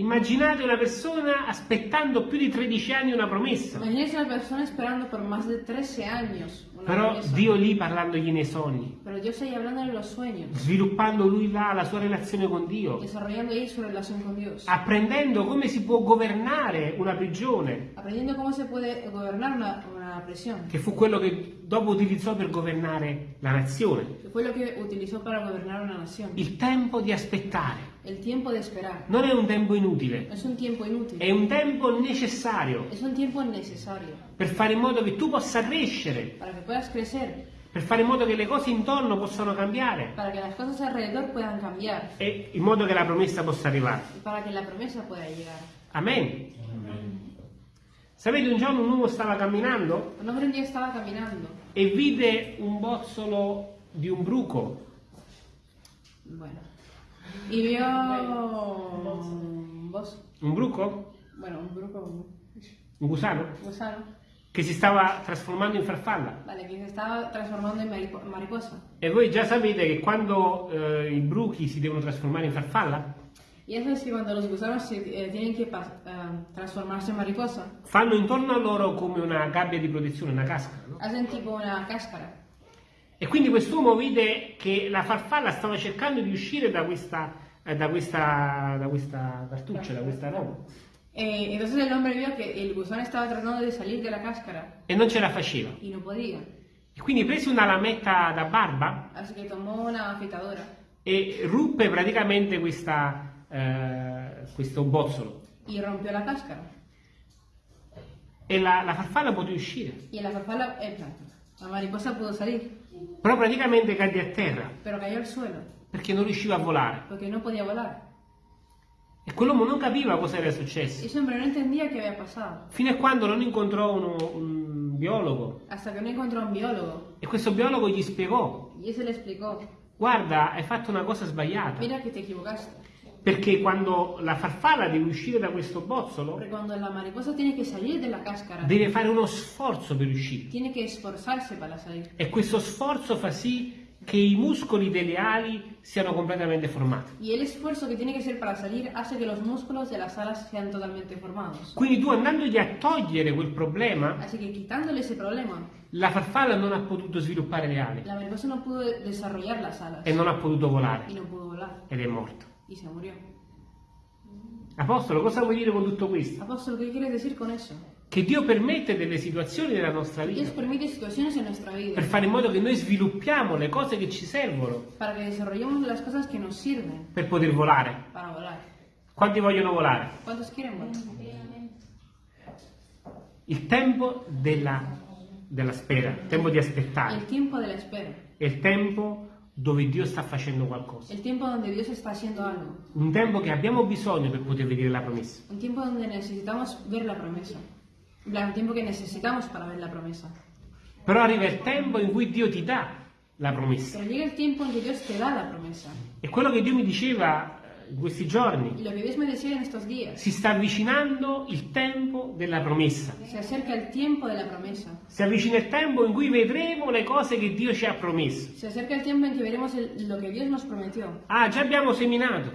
Speaker 1: Immaginate una persona aspettando più di 13 anni una promessa.
Speaker 2: A una persona esperando por más de 13 años una
Speaker 1: Però
Speaker 2: promesa.
Speaker 1: Dio lì parlandogli nei sogni,
Speaker 2: Pero Dios ahí hablando en los sueños.
Speaker 1: sviluppando lui là la sua relazione con Dio,
Speaker 2: Desarrollando ahí su relación con Dios.
Speaker 1: apprendendo come si può governare una prigione,
Speaker 2: Aprendiendo cómo se puede gobernar una, una prisión.
Speaker 1: che fu quello che dopo utilizzò per governare la nazione.
Speaker 2: Que fue lo que utilizó para gobernar una nación.
Speaker 1: Il tempo di aspettare
Speaker 2: de esperar.
Speaker 1: non è un tempo inutile,
Speaker 2: un tiempo inútil.
Speaker 1: è un tempo necessario
Speaker 2: Es un tiempo necesario
Speaker 1: per fare in modo che tu possa crescere, per fare in modo che le cose intorno possano cambiare
Speaker 2: para que las cosas alrededor puedan cambiar
Speaker 1: e in modo che la promessa possa arrivare.
Speaker 2: la.
Speaker 1: Amen. Sapete, un giorno un uomo stava camminando
Speaker 2: Un hombre un día estaba caminando.
Speaker 1: e vide un bozzolo di un bruco
Speaker 2: Bueno. Y vio un bos-
Speaker 1: un bruco,
Speaker 2: bueno, un bruco,
Speaker 1: un gusano,
Speaker 2: un gusano,
Speaker 1: che si stava trasformando in farfalla.
Speaker 2: vale, que se estaba transformando en maripo- mariposa.
Speaker 1: E voi già sapete che quando eh, i bruchi si devono trasformare in farfalla,
Speaker 2: Y es que cuando los gusanos se, eh, tienen que pas- eh, transformarse en mariposa,
Speaker 1: fanno intorno a loro come una gabbia di protezione, una casca. no?
Speaker 2: hacen tipo una cáscara.
Speaker 1: E quindi quest'uomo vide che la farfalla stava cercando di uscire da questa, eh, da questa, da questa cartuccia, da questa roba,
Speaker 2: Eh, entonces el hombre vio que el gusano estaba tratando de salir de la cáscara
Speaker 1: e non ce la faceva.
Speaker 2: y no podía.
Speaker 1: E quindi prese una lametta da barba
Speaker 2: Así que tomó una afeitadora
Speaker 1: e ruppe praticamente questa, eh, questo bozzolo.
Speaker 2: y rompió la cáscara.
Speaker 1: E la, la farfalla poté uscire,
Speaker 2: Y la farfalla, eh, la mariposa pudo salir,
Speaker 1: però praticamente cadde a terra
Speaker 2: pero cayó al suelo
Speaker 1: perché non riusciva a volare.
Speaker 2: porque no podía volar.
Speaker 1: E quell'uomo non capiva cosa era successo, fino a quando non incontrò uno- un biologo
Speaker 2: no un biólogo
Speaker 1: e questo biologo gli spiegò, guarda, hai fatto una cosa sbagliata.
Speaker 2: mira que te equivocaste.
Speaker 1: Perché quando la farfalla deve uscire da questo bozzolo, deve fare uno sforzo per uscire. E questo sforzo fa sì che i muscoli delle ali siano completamente formati.
Speaker 2: Y el esfuerzo que tiene que hacer para salir hace que los músculos de las alas sean totalmente formados.
Speaker 1: Quindi tu andandogli a togliere quel problema,
Speaker 2: Así que quitándole ese problema,
Speaker 1: la farfalla non ha potuto sviluppare le ali
Speaker 2: la mariposa no pudo desarrollar las alas
Speaker 1: e non ha potuto volare
Speaker 2: y no pudo volar
Speaker 1: ed è morto.
Speaker 2: Y se murió.
Speaker 1: Apostolo, cosa vuoi dire con tutto questo?
Speaker 2: Apóstol, ¿qué quieres decir con eso?
Speaker 1: Che Dio permette delle situazioni nella nostra
Speaker 2: Dios
Speaker 1: vita
Speaker 2: permite situaciones en nuestra vida
Speaker 1: per fare in modo che noi sviluppiamo le cose che ci servono
Speaker 2: para que desarrollemos las cosas que nos sirven
Speaker 1: per poter volare.
Speaker 2: para volar.
Speaker 1: Quanti vogliono volare?
Speaker 2: ¿Cuántos quieren volar?
Speaker 1: Il tempo della, della spera, il tempo di aspettare,
Speaker 2: El tiempo de la espera,
Speaker 1: è il tempo dove Dio sta facendo qualcosa. Un tempo che abbiamo bisogno per poter vedere la promessa.
Speaker 2: un tiempo donde necesitamos ver la plan, un tiempo que necesitamos para ver la promesa.
Speaker 1: Però arriva il tempo in cui Dio ti dà la promessa.
Speaker 2: Pero llega el tiempo en que Dios te da la promesa.
Speaker 1: E quello che Dio mi diceva in questi giorni, si sta avvicinando il tempo della promessa. Si avvicina il tempo in cui vedremo le cose che Dio ci ha promesso. Ah, già abbiamo seminato.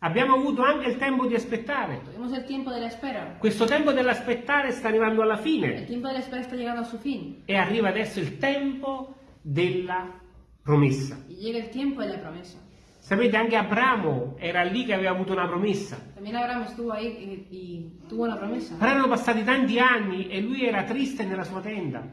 Speaker 1: Abbiamo avuto anche il tempo di aspettare.
Speaker 2: Espera.
Speaker 1: Questo tempo dell'aspettare sta arrivando alla fine
Speaker 2: tiempo de la espera está llegando a su fin.
Speaker 1: e arriva adesso il tempo della promessa. Sapete, anche Abramo era lì che aveva avuto una promessa.
Speaker 2: Tuvo una promesa.
Speaker 1: Però erano passati tanti anni e lui era triste nella sua tenda.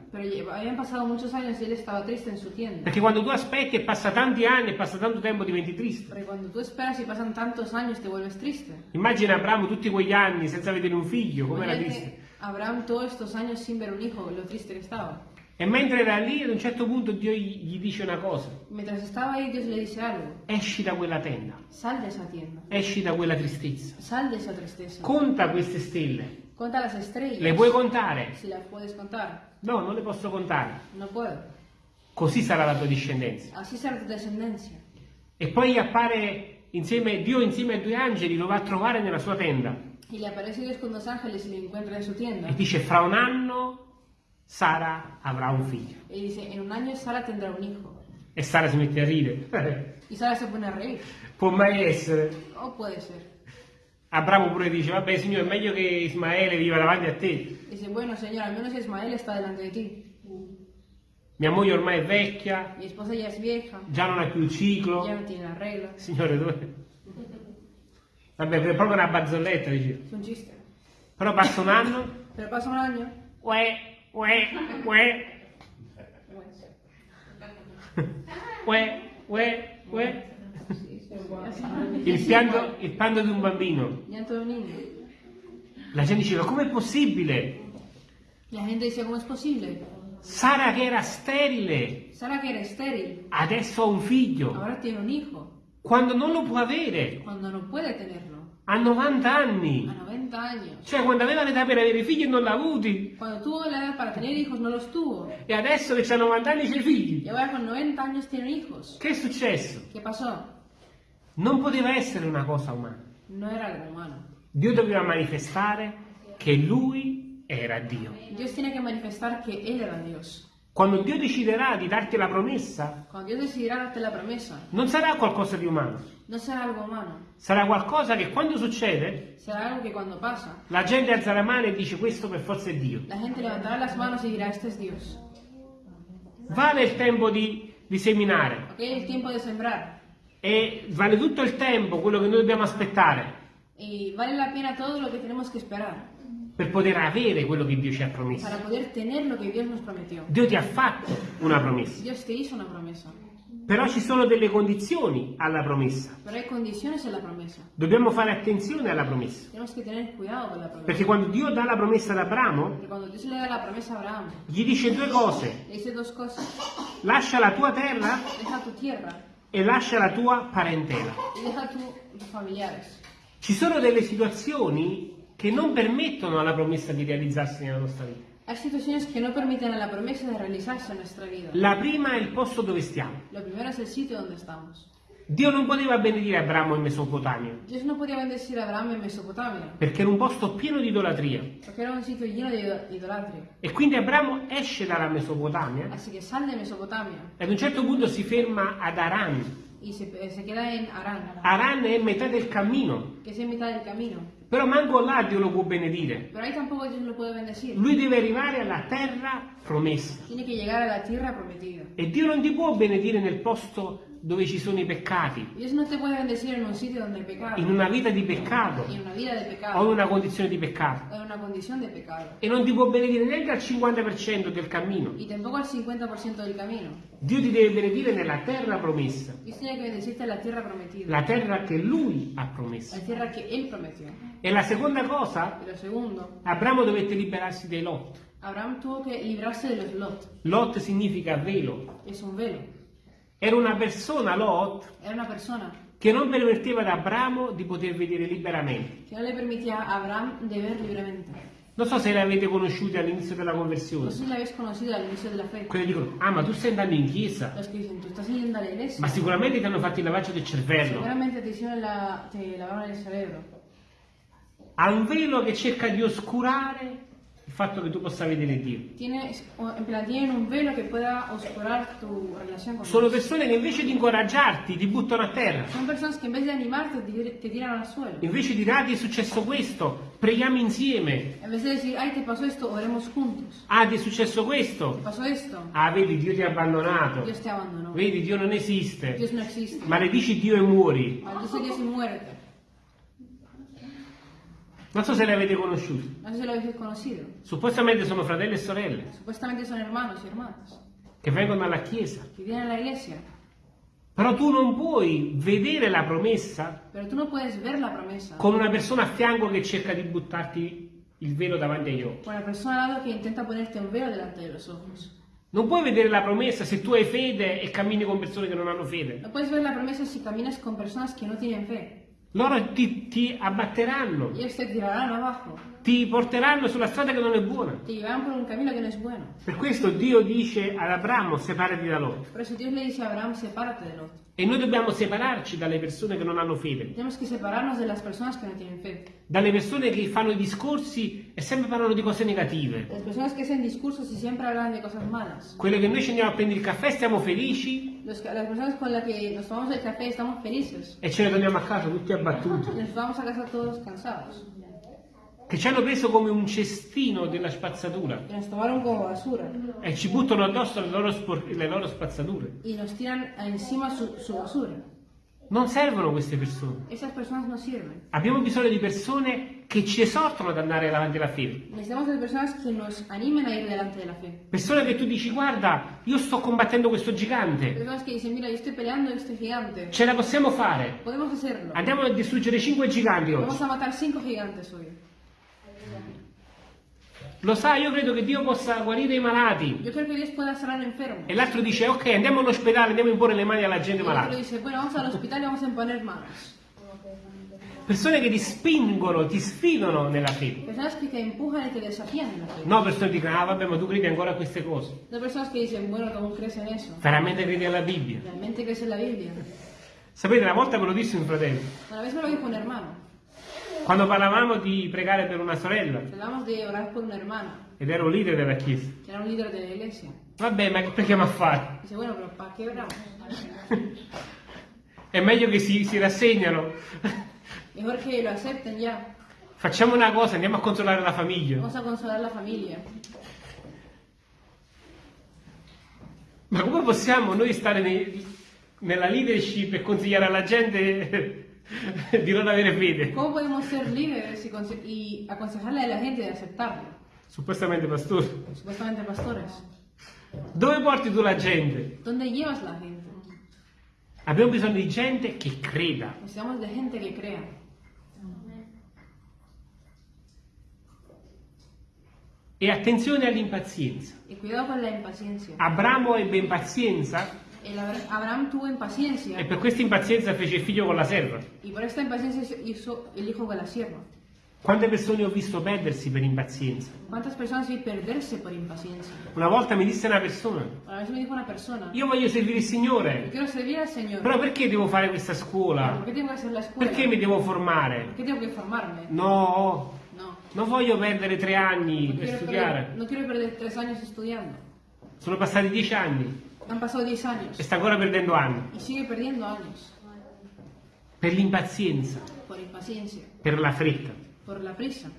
Speaker 1: Perché quando tu aspetti e passa tanti anni e passa tanto tempo diventi triste.
Speaker 2: Porque cuando tú esperas y pasan tantos años te vuelves triste.
Speaker 1: Immagina Abramo tutti quegli anni senza vedere un figlio, come era
Speaker 2: Imagínate
Speaker 1: triste.
Speaker 2: Abraham todos estos años sin ver un hijo, lo triste que estaba.
Speaker 1: E mentre era lì, ad un certo punto Dio gli gli dice una cosa.
Speaker 2: Mientras estaba ahí, Dios le dice algo.
Speaker 1: Esci da quella tenda,
Speaker 2: Sal de esa tienda.
Speaker 1: esci da quella tristezza.
Speaker 2: Sal de esa tristeza.
Speaker 1: Conta queste stelle.
Speaker 2: Conta las estrellas.
Speaker 1: Le puoi contare?
Speaker 2: Si las puedes contar.
Speaker 1: No, non le posso contare.
Speaker 2: No puedo.
Speaker 1: Così sarà la tua discendenza.
Speaker 2: Así será tu descendencia.
Speaker 1: E poi appare insieme, Dio insieme ai due angeli, lo va a trovare nella sua tenda.
Speaker 2: Y le aparece con dos ángeles y le encuentra en su tienda.
Speaker 1: E dice, fra un anno Sara avrà un figlio.
Speaker 2: Y dice, en un año Sara tendrá un hijo.
Speaker 1: E Sara si mette a ridere.
Speaker 2: Y Sara se pone a reír.
Speaker 1: Può mai essere.
Speaker 2: O puede ser.
Speaker 1: Abramo pure dice, vabbè signore, è meglio che Ismaele viva davanti a te.
Speaker 2: Dice, bueno, Señor, al menos Ismael está delante de ti.
Speaker 1: Mia moglie ormai è vecchia,
Speaker 2: Mi esposa ya es vieja.
Speaker 1: già non ha più il ciclo.
Speaker 2: Ya no tiene la regla.
Speaker 1: Signore, dove... Vabbè, è proprio una barzelletta, dice. Però passa un anno,
Speaker 2: Pero pasa un año.
Speaker 1: uè, uè, uè, uè, uè, uè. Il pianto, il pianto di un bambino. La gente diceva, com'è possibile?
Speaker 2: La gente decía, ¿cómo es posible?
Speaker 1: Sara che era sterile,
Speaker 2: Sara, que era estéril,
Speaker 1: adesso ha un figlio,
Speaker 2: ahora tiene un hijo.
Speaker 1: quando non lo può avere,
Speaker 2: Cuando no puede tenerlo.
Speaker 1: A 90 anni.
Speaker 2: A 90 años.
Speaker 1: Cioè, quando aveva l'età per avere figli e non l'ha avuti,
Speaker 2: Cuando tuvo la edad para tener hijos, no los tuvo.
Speaker 1: e adesso che ha 90 anni c'è figli.
Speaker 2: Y ahora con 90 años tiene hijos.
Speaker 1: Che è successo?
Speaker 2: ¿Qué pasó?
Speaker 1: Non poteva essere una cosa umana.
Speaker 2: No era algo humano.
Speaker 1: Dio doveva manifestare che lui era Dio.
Speaker 2: Dios tiene que manifestar que Él era Dios.
Speaker 1: Quando Dio deciderà di darti la promessa,
Speaker 2: darte la promesa,
Speaker 1: non sarà qualcosa di umano,
Speaker 2: no será algo humano.
Speaker 1: sarà qualcosa che quando succede,
Speaker 2: que cuando pasa,
Speaker 1: la gente alza la mano e dice questo per forza è Dio.
Speaker 2: la gente levantará las manos y dirá, este es Dios.
Speaker 1: Vale il tempo di, di seminare
Speaker 2: Ok, el tiempo de sembrar.
Speaker 1: e vale tutto il tempo quello che noi dobbiamo aspettare
Speaker 2: Y vale la pena todo lo tenemos que esperar
Speaker 1: per poter avere quello che Dio ci ha promesso.
Speaker 2: para poder tener lo que Dios nos prometió.
Speaker 1: Dio ti ha fatto una promessa,
Speaker 2: Dios te hizo una promesa,
Speaker 1: però ci sono delle condizioni alla promessa.
Speaker 2: promesa.
Speaker 1: Dobbiamo fare attenzione alla promessa,
Speaker 2: promesa.
Speaker 1: perché quando Dio dà la promessa ad Abramo,
Speaker 2: Porque cuando Dios le da la promesa a Abraham,
Speaker 1: gli dice due cose,
Speaker 2: dice
Speaker 1: lascia la tua terra
Speaker 2: tu
Speaker 1: e lascia la tua parentela.
Speaker 2: tu.
Speaker 1: Ci sono delle situazioni che non permettono alla promessa di realizzarsi nella nostra vita.
Speaker 2: Hay situaciones que no permiten a la promesa de realizarse en nuestra vida.
Speaker 1: La prima è il posto dove stiamo.
Speaker 2: Lo primero es el sitio donde estamos.
Speaker 1: Dio non poteva benedire Abramo in Mesopotamia,
Speaker 2: Dios no podía bendecir a Abraham en Mesopotamia,
Speaker 1: perché era un posto pieno di idolatria.
Speaker 2: porque era un sitio lleno de ido- idolatria.
Speaker 1: E quindi Abramo esce dalla Mesopotamia
Speaker 2: Así que sale de Mesopotamia
Speaker 1: e ad un certo punto si ferma ad Aran.
Speaker 2: y se, eh, se queda en Arán,
Speaker 1: Aran è metà del cammino,
Speaker 2: que es en mitad del camino.
Speaker 1: Però manco là Dio lo può benedire.
Speaker 2: Pero ahí tampoco Dios lo puede bendecir.
Speaker 1: Lui deve arrivare alla terra promessa.
Speaker 2: Tiene que llegar a la tierra prometida.
Speaker 1: E Dio non ti può benedire nel posto dove ci sono i peccati,
Speaker 2: no un
Speaker 1: in una vita di peccato
Speaker 2: en una vida de
Speaker 1: o in una condizione di peccato.
Speaker 2: o en una condición de pecado.
Speaker 1: E non ti può benedire neanche al 50% del cammino.
Speaker 2: Y tampoco al 50% del camino.
Speaker 1: Dio ti deve benedire nella terra promessa,
Speaker 2: la prometida,
Speaker 1: la terra che Lui ha promesso.
Speaker 2: la.
Speaker 1: E la seconda cosa, Abramo dovette liberarsi dei Lot.
Speaker 2: Abraham tuvo que librarse de los Lot.
Speaker 1: Lot significa velo.
Speaker 2: Es un velo.
Speaker 1: Era una persona, Lot,
Speaker 2: Era una persona
Speaker 1: che non permetteva ad Abramo di poter vedere liberamente.
Speaker 2: que no le permitía a Abraham de ver libremente.
Speaker 1: Non so se le avete conosciute all'inizio della conversione.
Speaker 2: sé si la habéis conocido al inicio de la fe.
Speaker 1: Quelli dicono, ah ma tu stai andando in chiesa, ma sicuramente ti hanno fatto il lavaggio del cervello.
Speaker 2: Seguramente te hicieron la, te lavaron el cerebro.
Speaker 1: Ha un velo che cerca di oscurare il fatto che tu possa vedere Dio.
Speaker 2: Tienes, o- en plan, tienen un velo que pueda oscurar tu relación con
Speaker 1: Sono
Speaker 2: Dios.
Speaker 1: persone che invece di incoraggiarti ti buttano a terra.
Speaker 2: Son personas que en vez de animarte te, te tiran al suelo.
Speaker 1: Invece di dirti è successo questo, preghiamo insieme.
Speaker 2: En vez de decir, ay, te pasó esto, oremos juntos.
Speaker 1: Ah, ti è successo
Speaker 2: Te
Speaker 1: questo.
Speaker 2: pasó esto,
Speaker 1: Ah, vedi, Dio ti ha abbandonato.
Speaker 2: Dios te abandonó.
Speaker 1: Vedi, Dio non esiste.
Speaker 2: Dios no existe.
Speaker 1: Maledici Dio e muori.
Speaker 2: Maldice Dios y muérete.
Speaker 1: Non so se le avete conosciuti.
Speaker 2: No sé si lo habéis conocido.
Speaker 1: Suppostamente sono fratelli e sorelle
Speaker 2: Supuestamente son hermanos y hermanas
Speaker 1: che vengono alla chiesa.
Speaker 2: que vienen a la iglesia.
Speaker 1: Però tu non puoi vedere la promessa
Speaker 2: no la promesa
Speaker 1: con una persona a fianco che cerca di buttarti il velo davanti agli occhi.
Speaker 2: con la persona al lado que intenta ponerte un velo de los ojos.
Speaker 1: Non puoi vedere la promessa se tu hai fede e cammini con persone che non hanno fede.
Speaker 2: No puedes ver la promesa si caminas con personas que no tienen fe.
Speaker 1: Loro ti, ti abbatteranno, ti porteranno sulla strada che non è buona. Per questo Dio dice ad Abramo separati da Lot. E noi dobbiamo separarci dalle persone che non hanno fede,
Speaker 2: Tenemos que separarnos de las personas que no tienen fe.
Speaker 1: dalle persone che fanno i discorsi e sempre parlano di cose negative.
Speaker 2: Las personas que hacen discursos y siempre hablan de cosas malas.
Speaker 1: Quelle che noi ci andiamo a prendere il caffè, stiamo felici
Speaker 2: Los las personas con las que nos tomamos el café estamos felices.
Speaker 1: e ce ne torniamo a casa tutti abbattuti.
Speaker 2: Nos vamos a casa todos cansados.
Speaker 1: Che ci hanno preso come un cestino della spazzatura e ci buttano addosso le loro, le loro spazzature.
Speaker 2: Y nos tiran encima su, su basura.
Speaker 1: Non servono queste persone.
Speaker 2: No.
Speaker 1: Abbiamo bisogno di persone che ci esortano ad andare davanti alla fede. Persone che tu dici, guarda, io sto combattendo questo gigante, ce la possiamo fare. Andiamo a distruggere cinque giganti
Speaker 2: Vamos
Speaker 1: oggi.
Speaker 2: a matar cinco gigantes hoy.
Speaker 1: Lo sai, io credo che Dio possa guarire i malati.
Speaker 2: Yo creo que Dios puede sanar enfermos.
Speaker 1: E l'altro dice, ok, andiamo all'ospedale, andiamo a imporre le mani alla gente malata.
Speaker 2: dice, bueno, vamos al hospital y vamos a imponer manos.
Speaker 1: Persone che ti spingono, ti sfidano nella fede.
Speaker 2: Personas que te empujan y te desafían en la fe.
Speaker 1: No, persone che dicono, ah vabbè, ma tu credi ancora a queste cose.
Speaker 2: No personas que dicen, bueno, ¿cómo crees en eso?
Speaker 1: Veramente credi alla Bibbia.
Speaker 2: ¿Realmente crees en la Biblia?
Speaker 1: Sapete, una volta me lo disse un fratello.
Speaker 2: Una vez me lo dijo un hermano.
Speaker 1: Quando parlavamo di pregare per una sorella,
Speaker 2: Hablamos de orar por una hermana,
Speaker 1: ed ero leader della chiesa.
Speaker 2: era un líder de la iglesia.
Speaker 1: Vabbè, ma che preghiamo a fare?
Speaker 2: Dice, bueno, pero ¿para qué oramos?
Speaker 1: È meglio che si, si rassegnano.
Speaker 2: Mejor que lo acepten ya.
Speaker 1: Facciamo una cosa, andiamo a consolare la famiglia.
Speaker 2: Vamos a consolar la familia.
Speaker 1: Ma come possiamo noi stare nei- nella leadership e consigliare alla gente di non avere fede?
Speaker 2: ¿Cómo podemos ser líderes y, conse- y aconsejarle a la gente de aceptarlo?
Speaker 1: Suppostamente pastore.
Speaker 2: Supuestamente pastores.
Speaker 1: Dove porti tu la gente?
Speaker 2: ¿Dónde llevas la gente?
Speaker 1: Abbiamo bisogno di gente che creda.
Speaker 2: Necesitamos de gente que crea.
Speaker 1: E attenzione all'impazienza.
Speaker 2: Y cuidado con la impaciencia.
Speaker 1: Abramo ebbe impazienza
Speaker 2: Abra- Abraham tuvo impaciencia
Speaker 1: e per questa impazienza fece il figlio con la serva.
Speaker 2: y por esta impaciencia hizo el hijo con la sierva.
Speaker 1: Quante persone ho visto perdersi per impazienza?
Speaker 2: ¿Cuántas personas vi perderse por impaciencia?
Speaker 1: Una volta mi disse una persona,
Speaker 2: una persona,
Speaker 1: io voglio servire il Signore,
Speaker 2: quiero servir al Señor,
Speaker 1: però perché devo fare questa scuola?
Speaker 2: ¿por qué tengo que hacer la escuela?
Speaker 1: Perché mi devo formare?
Speaker 2: ¿Por qué tengo que formarme?
Speaker 1: No,
Speaker 2: No.
Speaker 1: non voglio perdere tre anni
Speaker 2: No
Speaker 1: per studiare.
Speaker 2: perder, no quiero perder tres años estudiando.
Speaker 1: Sono passati dieci anni
Speaker 2: Han pasado diez años
Speaker 1: e sta ancora perdendo anni.
Speaker 2: y sigue perdiendo años
Speaker 1: Per l'impazienza,
Speaker 2: por impaciencia,
Speaker 1: per la fretta.
Speaker 2: por la prisa.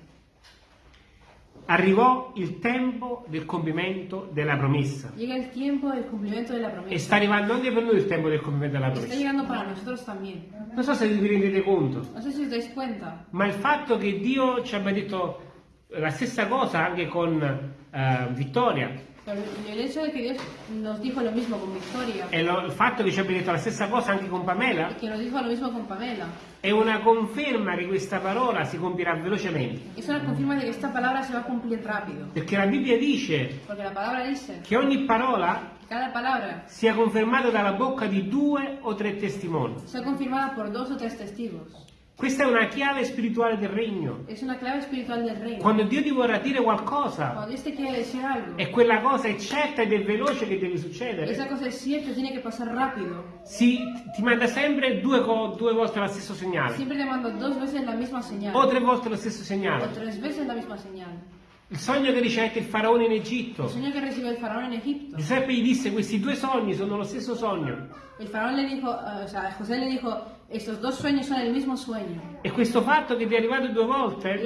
Speaker 1: Arrivò il tempo del compimento della promessa.
Speaker 2: Llega el tiempo del cumplimiento de la
Speaker 1: E
Speaker 2: promesa.
Speaker 1: sta arrivando anche per noi il tempo del compimento della
Speaker 2: Está
Speaker 1: promessa.
Speaker 2: llegando para nosotros también.
Speaker 1: Non so se vi rendete conto,
Speaker 2: No sé si os dais cuenta,
Speaker 1: ma il fatto che Dio ci abbia detto la stessa cosa anche con eh, Vittoria
Speaker 2: pero el hecho de que Dios nos dijo lo mismo con Victoria
Speaker 1: e lo- il fatto che ci abbia detto la stessa cosa anche con Pamela
Speaker 2: que nos dijo lo mismo con Pamela
Speaker 1: è una conferma che questa parola si compirà velocemente.
Speaker 2: es una confirma de que esta palabra se va a cumplir rápido.
Speaker 1: Perché la Bibbia dice
Speaker 2: Porque la palabra dice
Speaker 1: che ogni parola
Speaker 2: cada palabra
Speaker 1: sia confermata dalla bocca di due o tre testimoni.
Speaker 2: sea confirmada por dos o tres testigos.
Speaker 1: Questa è una chiave spirituale del regno.
Speaker 2: Reino.
Speaker 1: Quando Dio ti vorrà dire qualcosa e quella cosa è certa ed è veloce che deve
Speaker 2: esa
Speaker 1: succedere,
Speaker 2: cosa es cierta, tiene que pasar rápido.
Speaker 1: si, ti manda sempre due, due volte lo stesso segnale
Speaker 2: señal.
Speaker 1: o tre volte lo stesso
Speaker 2: O
Speaker 1: segnale.
Speaker 2: tres veces la misma señal.
Speaker 1: Il sogno che ricevette il faraone in Egitto.
Speaker 2: sueño que recibió el faraón en Egipto.
Speaker 1: Giuseppe gli disse questi due sogni sono lo stesso sogno.
Speaker 2: El faraón le dijo, eh, o sea, José le dijo,
Speaker 1: E questo fatto che ti è arrivato due volte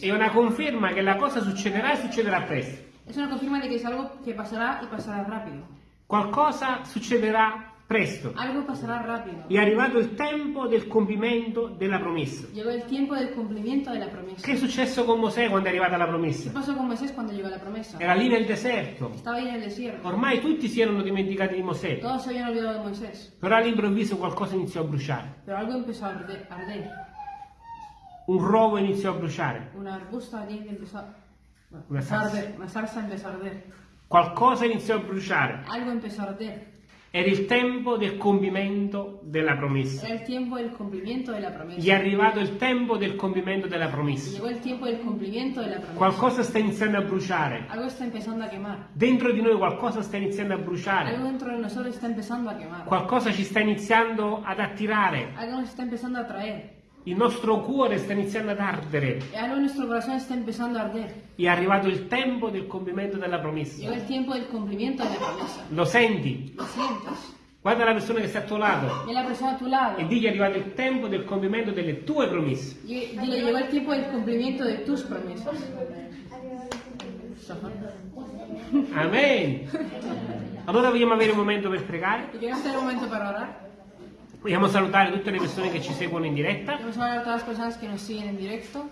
Speaker 1: è una conferma che la cosa succederà e succederà presto.
Speaker 2: es una confirma de que es algo que pasará y pasará rápido.
Speaker 1: Qualcosa succederà presto. È arrivato il tempo del compimento della promessa. Che è successo con Mosè quando è arrivata la
Speaker 2: ¿Qué
Speaker 1: promessa?
Speaker 2: la promesa?
Speaker 1: Era lì nel deserto. Ormai tutti si erano dimenticati di Mosè, però all'improvviso qualcosa iniziò a bruciare. Un rovo iniziò a bruciare.
Speaker 2: Un arbusto empezó
Speaker 1: Una
Speaker 2: empezó a
Speaker 1: zarza.
Speaker 2: arder. Una zarza empezó a arder.
Speaker 1: Qualcosa iniziò a bruciare.
Speaker 2: Algo empezó a arder.
Speaker 1: Era il tempo del compimento della promessa.
Speaker 2: Era el tiempo del cumplimiento de la promesa.
Speaker 1: Gli è arrivato il tempo del compimento della promessa.
Speaker 2: Llegó el tiempo del cumplimiento de la promesa.
Speaker 1: Qualcosa sta iniziando a bruciare.
Speaker 2: Algo está empezando a quemar.
Speaker 1: Dentro di noi qualcosa sta iniziando a bruciare.
Speaker 2: Algo dentro de nosotros está empezando a quemar.
Speaker 1: Qualcosa ci sta iniziando ad attirare.
Speaker 2: Algo nos está empezando a atraer.
Speaker 1: Il nostro cuore sta iniziando ad ardere.
Speaker 2: Y algo en nuestro corazón está empezando a arder.
Speaker 1: È arrivato il tempo del compimento della promessa. Lo senti?
Speaker 2: Lo sientes.
Speaker 1: Guarda la persona che sta al tuo lato
Speaker 2: Y la persona a tu
Speaker 1: e digli è arrivato il tempo del compimento delle tue promesse.
Speaker 2: Dile, llegó el tiempo del cumplimiento de tus promesas.
Speaker 1: Amen. Allora vogliamo avere un momento per pregare.
Speaker 2: Quiero hacer un momento para orar.
Speaker 1: Vogliamo salutare tutte le persone che ci seguono in diretta.
Speaker 2: Vogliamo salutare tutte le persone che ci seguono in diretta.